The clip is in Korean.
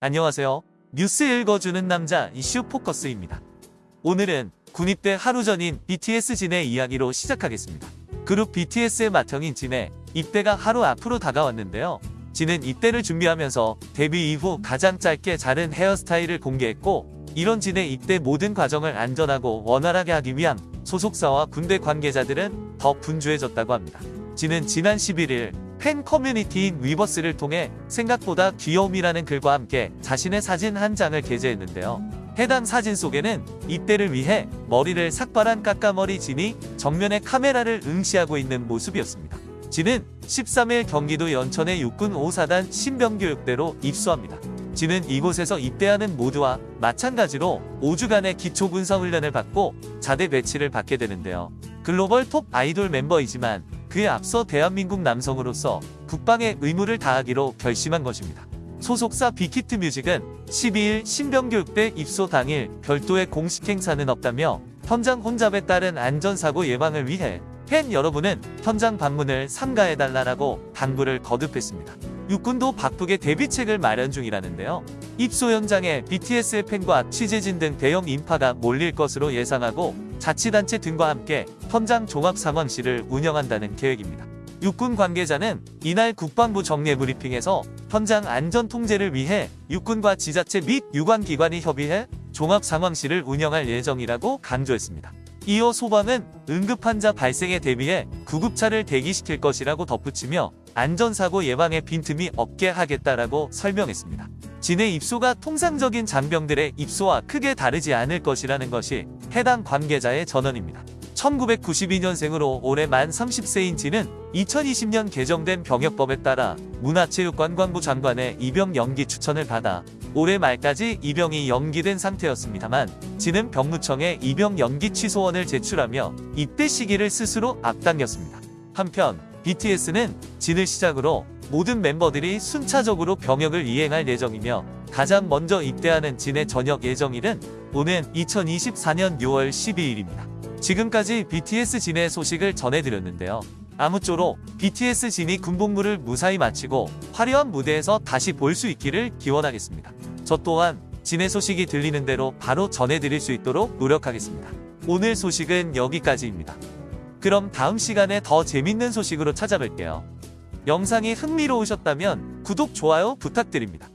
안녕하세요. 뉴스 읽어주는 남자 이슈 포커스입니다. 오늘은 군입대 하루 전인 BTS 진의 이야기로 시작하겠습니다. 그룹 BTS의 맏형인 진의 입대가 하루 앞으로 다가왔는데요. 진은 입대를 준비하면서 데뷔 이후 가장 짧게 자른 헤어스타일을 공개했고 이런 진의 입대 모든 과정을 안전하고 원활하게 하기 위한 소속사와 군대 관계자들은 더 분주해졌다고 합니다. 진은 지난 11일 팬 커뮤니티인 위버스를 통해 생각보다 귀여움이라는 글과 함께 자신의 사진 한 장을 게재했는데요. 해당 사진 속에는 입대를 위해 머리를 삭발한 까까머리 진이 정면에 카메라를 응시하고 있는 모습이었습니다. 진은 13일 경기도 연천의 육군 5사단 신병교육대로 입소합니다. 진은 이곳에서 입대하는 모두와 마찬가지로 5주간의 기초군사훈련을 받고 자대 배치를 받게 되는데요. 글로벌 톱 아이돌 멤버이지만 그에 앞서 대한민국 남성으로서 국방의 의무를 다하기로 결심한 것입니다. 소속사 빅히트 뮤직은 12일 신병교육대 입소 당일 별도의 공식 행사는 없다며 현장 혼잡에 따른 안전사고 예방을 위해 팬 여러분은 현장 방문을 삼가해달라고 당부를 거듭했습니다. 육군도 바쁘게 데뷔책을 마련 중이라는데요. 입소 현장에 BTS의 팬과 취재진 등 대형 인파가 몰릴 것으로 예상하고 자치단체 등과 함께 현장 종합상황실을 운영한다는 계획입니다. 육군 관계자는 이날 국방부 정례 브리핑에서 현장 안전 통제를 위해 육군과 지자체 및 유관기관이 협의해 종합상황실을 운영할 예정이라고 강조했습니다. 이어 소방은 응급환자 발생에 대비해 구급차를 대기시킬 것이라고 덧붙이며 안전사고 예방에 빈틈이 없게 하겠다라고 설명했습니다. 진의 입소가 통상적인 장병들의 입소와 크게 다르지 않을 것이라는 것이 해당 관계자의 전언입니다. 1992년생으로 올해 만 30세인 진은 2020년 개정된 병역법에 따라 문화체육관광부 장관의 입영 연기 추천을 받아 올해 말까지 입영이 연기된 상태였습니다만 진은 병무청에 입영 연기 취소원을 제출하며 입대 시기를 스스로 앞당겼습니다. 한편 BTS는 진을 시작으로 모든 멤버들이 순차적으로 병역을 이행할 예정이며 가장 먼저 입대하는 진의 전역 예정일은 오는 2024년 6월 12일입니다. 지금까지 BTS 진의 소식을 전해드렸는데요. 아무쪼록 BTS 진이 군복무를 무사히 마치고 화려한 무대에서 다시 볼 수 있기를 기원하겠습니다. 저 또한 진의 소식이 들리는 대로 바로 전해드릴 수 있도록 노력하겠습니다. 오늘 소식은 여기까지입니다. 그럼 다음 시간에 더 재밌는 소식으로 찾아뵐게요. 영상이 흥미로우셨다면 구독, 좋아요 부탁드립니다.